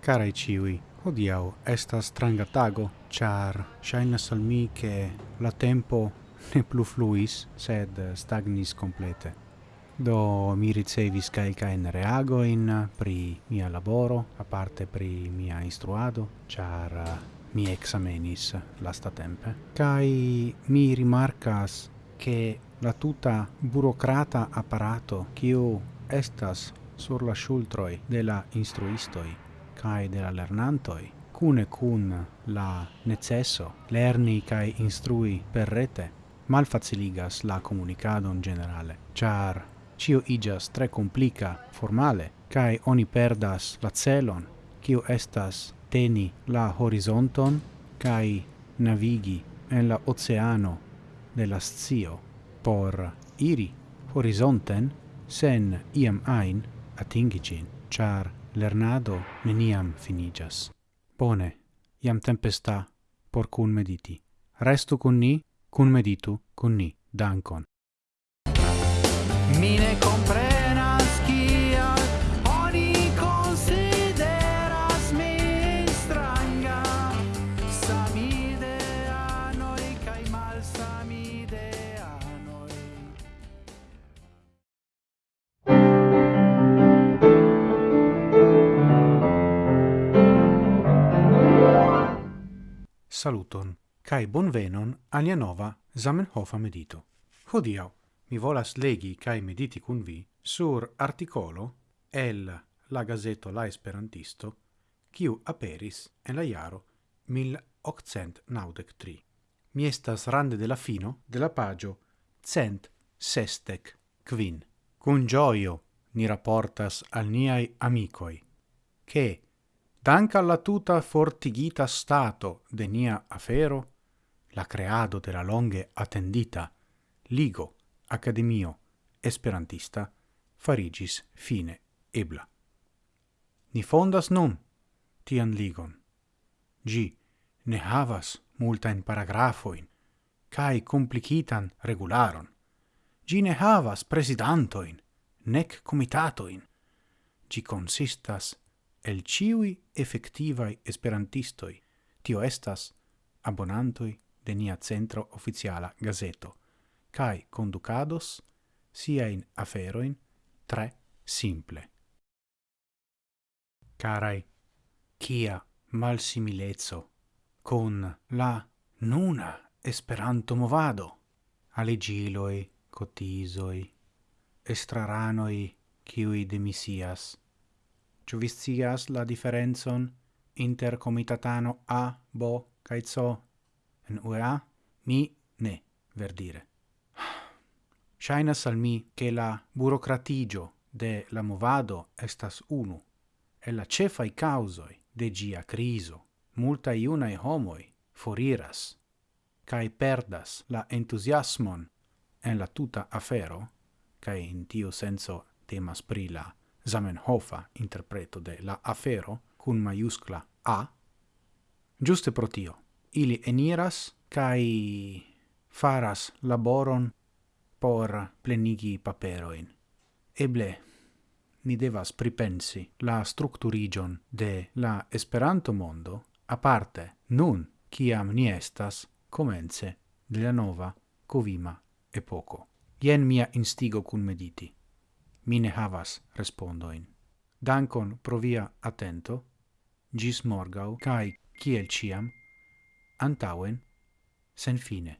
Carai ciui, hodiau estas stranga tago, char shainas al mi che la tempo ne plu fluis, sed stagnis complete. Do mi ricevis reago reagoin pri mia laboro, a parte pri mia instruado, char mi examenis lasta tempe. Kai mi rimarcas che la tuta burocrata apparato kiu estas sur la shultroi de la instruistoi kai de la lernantoi cune cun la necesso lerni kai instrui per rete malfaciligas la comunicadon generale char cio igas tre complica formale kai oni perdas la celon kiu estas teni la horizonton kai navigi en la oceano de la scio por iri horizonten sen iam ain atingi cin, char lernado neniam finigas. Bone, iam tempesta por cun mediti. Restu cun ni, cun meditu cun ni. Dankon. saluton cae bonvenon alia nova Zamenhofa medito. Hodiau mi volas legi cae mediti cun vi sur articolo el la gazeto La Esperantisto kiu aperis en la iaro 1893. Mi estas rande de la fino de la pagio cent sestec quin. Cun gioio ni rapportas al niai amicoi, che dank' alla tuta fortigita stato de nia afero, la creado de la longe attendita Ligo Academio Esperantista farigis fine ebla. Ni fondas nun tian ligon. Gi ne havas multa in paragrafoin, cae complicitan regularon. Gi ne havas presidantoin, nec comitatoin. Gi consistas el ciui effectivai esperantistoi, tio estas abonantoi de nia centro oficiala gazeto, cae conducados siain aferoin tre simple. Carai, kia malsimilezzo con la nuna esperanto movado, alegiloi, cotisoi, estraranoi, kiui demisias, Ĉu vi scias la diferencon inter comitatano A, B, cae C en UEA? Mi ne, verdire. Shainas al mi che la burocratigio de la movado estas unu, e la cefai causoi de gia criso. Multa iunae homoi foriras, cae perdas la entusiasmon en la tuta afero, cae in tiu senso temas pri la Zamenhofa interpreto de la afero cun maiuscla A, giuste pro tio, ili eniras cae faras laboron por plenigi paperoin. Eble, ni devas pripensi la structurigion de la Esperanto mondo aparte nun ciam ni estas comence de la nova covima epoco. Ien mia instigo cun mediti mine havas respondoin. Dankon pro via attento, gis morgau, cae, ciel ciam, antauen, sen fine.